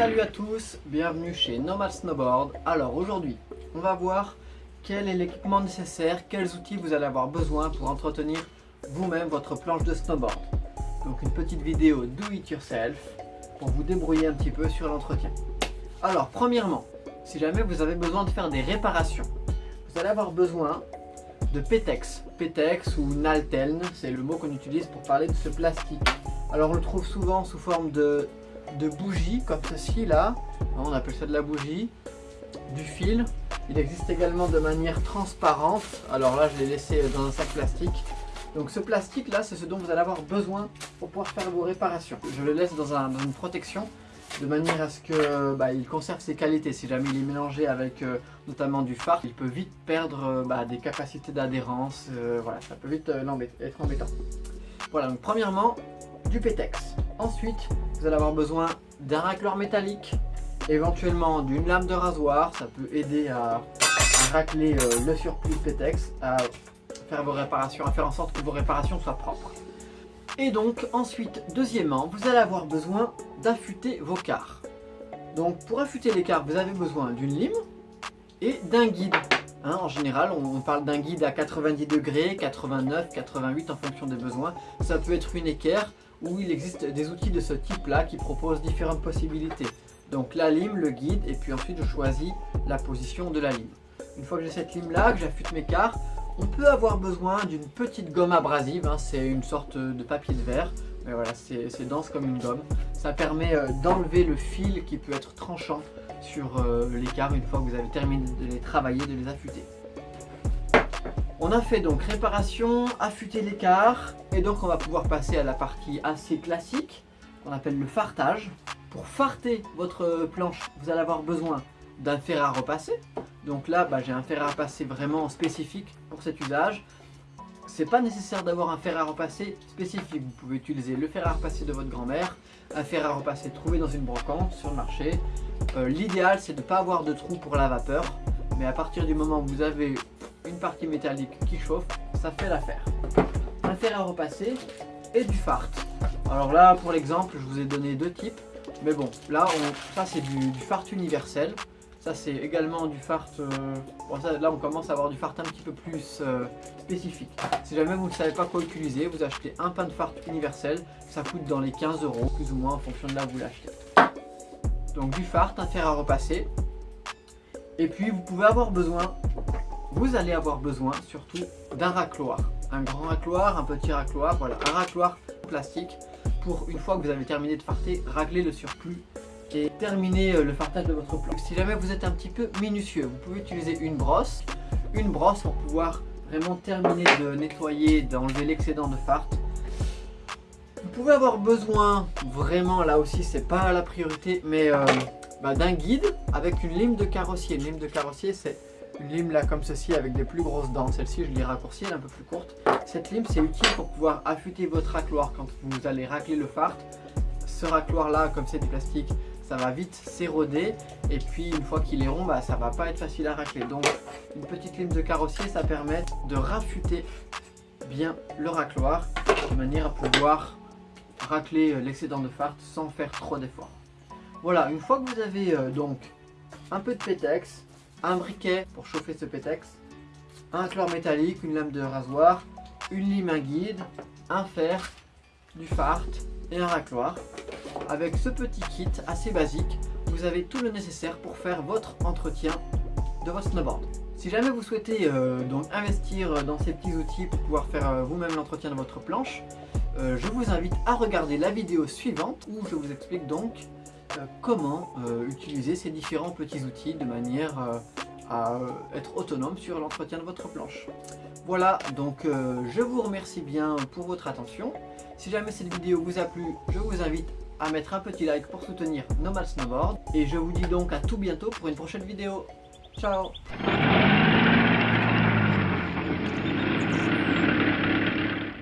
Salut à tous, bienvenue chez Nomad Snowboard. Alors aujourd'hui, on va voir quel est l'équipement nécessaire, quels outils vous allez avoir besoin pour entretenir vous-même votre planche de snowboard. Donc une petite vidéo do it yourself pour vous débrouiller un petit peu sur l'entretien. Alors premièrement, si jamais vous avez besoin de faire des réparations, vous allez avoir besoin de Petex. Petex ou Nalteln, c'est le mot qu'on utilise pour parler de ce plastique. Alors on le trouve souvent sous forme de, de bougie comme ceci là, on appelle ça de la bougie, du fil. Il existe également de manière transparente, alors là je l'ai laissé dans un sac plastique. Donc ce plastique là c'est ce dont vous allez avoir besoin pour pouvoir faire vos réparations. Je le laisse dans, un, une protection de manière à ce qu'il bah, conserve ses qualités. Si jamais il est mélangé avec euh, notamment du fard, il peut vite perdre euh, bah, des capacités d'adhérence. Euh, voilà, ça peut vite être embêtant. Voilà, donc premièrement, du Pétex. Ensuite, vous allez avoir besoin d'un racleur métallique, éventuellement d'une lame de rasoir. Ça peut aider à, racler le surplus de Pétex, à faire vos réparations, à faire en sorte que vos réparations soient propres. Et donc ensuite, deuxièmement, vous allez avoir besoin d'affûter vos quarts. Donc pour affûter les quarts, vous avez besoin d'une lime et d'un guide. Hein, en général, on, parle d'un guide à 90 degrés, 89, 88 en fonction des besoins. Ça peut être une équerre ou il existe des outils de ce type-là qui proposent différentes possibilités. Donc la lime, le guide et puis ensuite je choisis la position de la lime. Une fois que j'ai cette lime là, que j'affûte mes quarts, on peut avoir besoin d'une petite gomme abrasive, hein. c'est une sorte de papier de verre, mais voilà, c'est dense comme une gomme. Ça permet euh, d'enlever le fil qui peut être tranchant sur euh, l'écart une fois que vous avez terminé de les travailler, de les affûter. On a fait donc réparation, affûter l'écart, et donc on va pouvoir passer à la partie assez classique, qu'on appelle le fartage. Pour farter votre planche, vous allez avoir besoin d'un fer à repasser. Donc là, bah, j'ai un fer à repasser vraiment spécifique pour cet usage. C'est pas nécessaire d'avoir un fer à repasser spécifique. Vous pouvez utiliser le fer à repasser de votre grand-mère, un fer à repasser trouvé dans une brocante sur le marché. Euh, l'idéal, c'est de ne pas avoir de trou pour la vapeur. Mais à partir du moment où vous avez partie métallique qui chauffe, ça fait l'affaire. Un fer à repasser et du fart. Alors là, pour l'exemple, je vous ai donné deux types. Mais bon, là, ça c'est du, fart universel. Ça c'est également du fart, euh, là on commence à avoir du fart un petit peu plus euh, spécifique. Si jamais vous ne savez pas quoi utiliser, vous achetez un pain de fart universel, ça coûte dans les 15 euros, plus ou moins en fonction de là où vous l'achetez. Donc du fart, un fer à repasser. Et puis vous pouvez avoir besoin, vous allez avoir besoin surtout d'un racloir. Un grand racloir, un petit racloir, voilà, un racloir plastique pour une fois que vous avez terminé de farter, ragler le surplus et terminer euh, le fartage de votre planche. Si jamais vous êtes un petit peu minutieux, vous pouvez utiliser une brosse, une brosse pour pouvoir vraiment terminer de nettoyer, d'enlever l'excédent de fart. Vous pouvez avoir besoin, vraiment là aussi c'est pas la priorité, mais euh, bah, d'un guide avec une lime de carrossier. Une lime de carrossier c'est une lime là comme ceci avec des plus grosses dents. Celle-ci je l'ai raccourcie, elle est un peu plus courte. Cette lime c'est utile pour pouvoir affûter votre racloir quand vous allez racler le fart. Ce racloir là comme c'est du plastique ça va vite s'éroder et puis une fois qu'il est rond, bah, ça va pas être facile à racler. Donc une petite lime de carrossier, ça permet de raffûter bien le racloir de manière à pouvoir racler euh, l'excédent de fart sans faire trop d'efforts. Voilà, une fois que vous avez euh, donc un peu de pétex, un briquet pour chauffer ce pétex, un chlore métallique, une lame de rasoir, une lime, guide, un fer, du fart et un racloir. Avec ce petit kit assez basique, vous avez tout le nécessaire pour faire votre entretien de votre snowboard. Si jamais vous souhaitez euh, donc investir dans ces petits outils pour pouvoir faire euh, vous-même l'entretien de votre planche, euh, je vous invite à regarder la vidéo suivante où je vous explique donc comment utiliser ces différents petits outils de manière à être autonome sur l'entretien de votre planche. Voilà, donc je vous remercie bien pour votre attention. Si jamais cette vidéo vous a plu, je vous invite à mettre un petit like pour soutenir Nomad Snowboard. Et je vous dis donc à tout bientôt pour une prochaine vidéo. Ciao